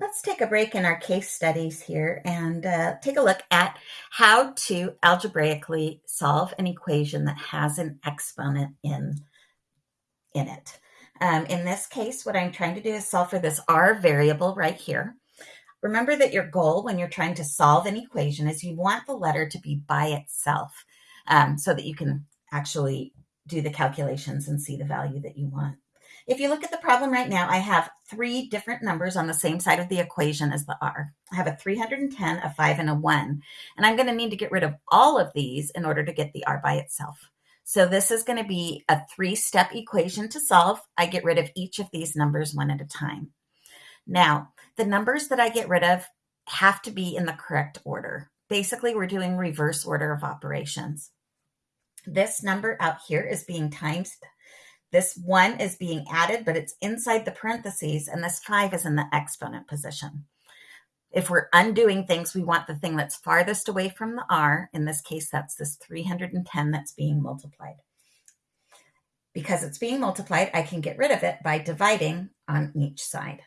let's take a break in our case studies here and uh, take a look at how to algebraically solve an equation that has an exponent in, in it. Um, in this case, what I'm trying to do is solve for this r variable right here. Remember that your goal when you're trying to solve an equation is you want the letter to be by itself um, so that you can actually do the calculations and see the value that you want. If you look at the problem right now, I have three different numbers on the same side of the equation as the r. I have a 310, a 5, and a 1. And I'm going to need to get rid of all of these in order to get the r by itself. So this is going to be a three-step equation to solve. I get rid of each of these numbers one at a time. Now, the numbers that I get rid of have to be in the correct order. Basically, we're doing reverse order of operations. This number out here is being times this one is being added, but it's inside the parentheses, and this five is in the exponent position. If we're undoing things, we want the thing that's farthest away from the r. In this case, that's this 310 that's being multiplied. Because it's being multiplied, I can get rid of it by dividing on each side.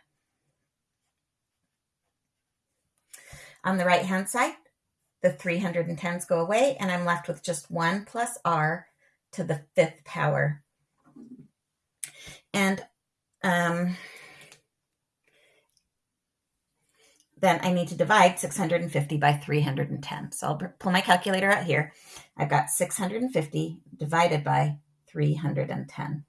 On the right-hand side, the 310s go away, and I'm left with just 1 plus r to the fifth power and um, then I need to divide 650 by 310. So I'll pull my calculator out here. I've got 650 divided by 310.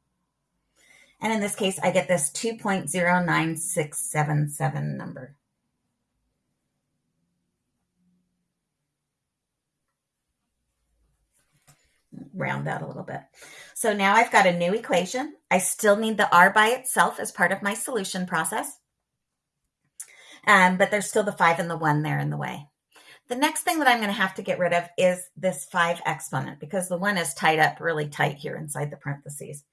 And in this case, I get this 2.09677 number. Round that a little bit. So now I've got a new equation. I still need the r by itself as part of my solution process. Um, but there's still the 5 and the 1 there in the way. The next thing that I'm going to have to get rid of is this 5 exponent because the 1 is tied up really tight here inside the parentheses.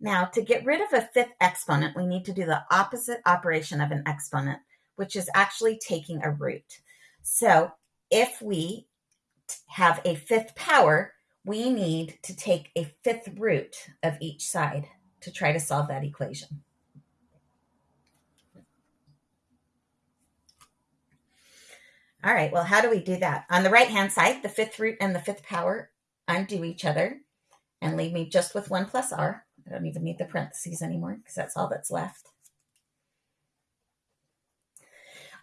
Now, to get rid of a fifth exponent, we need to do the opposite operation of an exponent, which is actually taking a root. So if we have a fifth power, we need to take a fifth root of each side to try to solve that equation. All right, well, how do we do that? On the right-hand side, the fifth root and the fifth power undo each other and leave me just with 1 plus r. I don't even need the parentheses anymore because that's all that's left.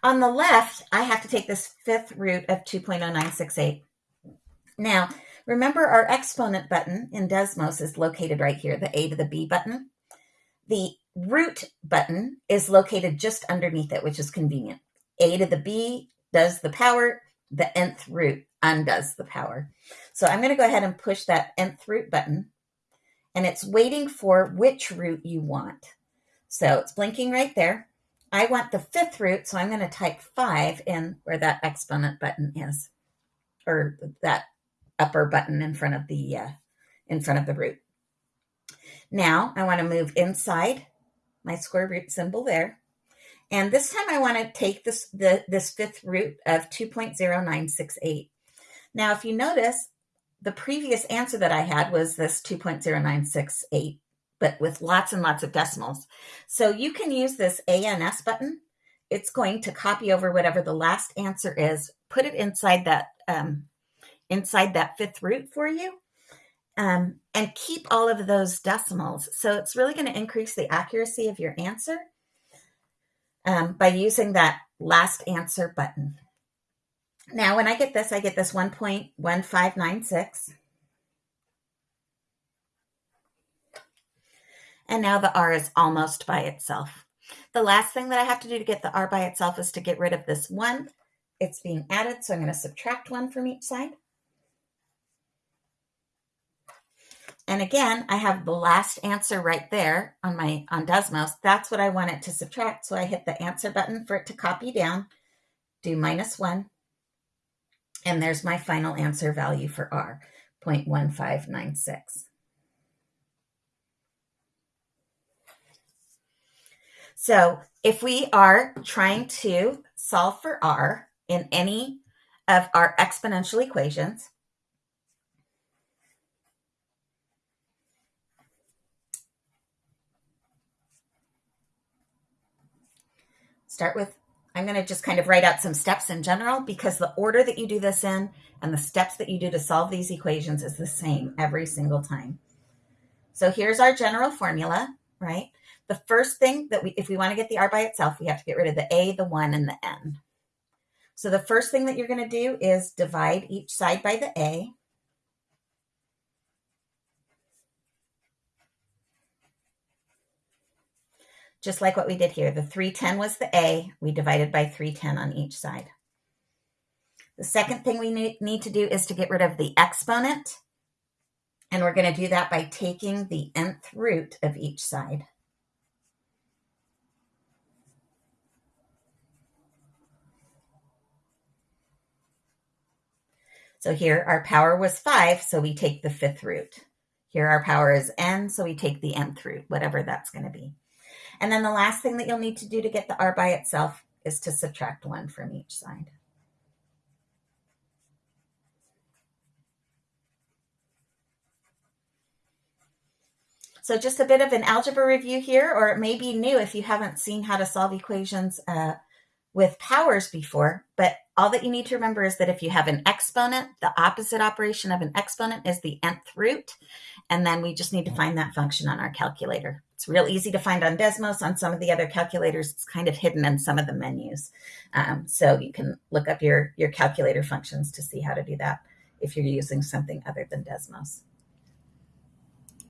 On the left, I have to take this fifth root of 2.0968. Now, Remember our exponent button in Desmos is located right here, the A to the B button. The root button is located just underneath it, which is convenient. A to the B does the power, the nth root undoes the power. So I'm going to go ahead and push that nth root button, and it's waiting for which root you want. So it's blinking right there. I want the fifth root, so I'm going to type 5 in where that exponent button is, or that upper button in front of the uh, in front of the root. Now I want to move inside my square root symbol there. And this time I want to take this the this fifth root of 2.0968. Now if you notice, the previous answer that I had was this 2.0968, but with lots and lots of decimals. So you can use this ANS button. It's going to copy over whatever the last answer is, put it inside that um, inside that fifth root for you um, and keep all of those decimals. So it's really going to increase the accuracy of your answer um, by using that last answer button. Now, when I get this, I get this 1.1596. And now the R is almost by itself. The last thing that I have to do to get the R by itself is to get rid of this 1. It's being added, so I'm going to subtract 1 from each side. And again, I have the last answer right there on my on Desmos. That's what I want it to subtract. So I hit the answer button for it to copy down, do minus one, and there's my final answer value for R, 0.1596. So if we are trying to solve for R in any of our exponential equations, Start with I'm going to just kind of write out some steps in general because the order that you do this in and the steps that you do to solve these equations is the same every single time. So here's our general formula, right? The first thing that we, if we want to get the r by itself, we have to get rid of the a, the 1, and the n. So the first thing that you're going to do is divide each side by the a. Just like what we did here. The 310 was the a. We divided by 310 on each side. The second thing we need to do is to get rid of the exponent. And we're going to do that by taking the nth root of each side. So here our power was 5, so we take the fifth root. Here our power is n, so we take the nth root, whatever that's going to be. And then the last thing that you'll need to do to get the r by itself is to subtract 1 from each side. So just a bit of an algebra review here, or it may be new if you haven't seen how to solve equations uh, with powers before, but all that you need to remember is that if you have an exponent, the opposite operation of an exponent is the nth root, and then we just need to find that function on our calculator. It's real easy to find on Desmos. On some of the other calculators, it's kind of hidden in some of the menus. Um, so you can look up your, your calculator functions to see how to do that if you're using something other than Desmos.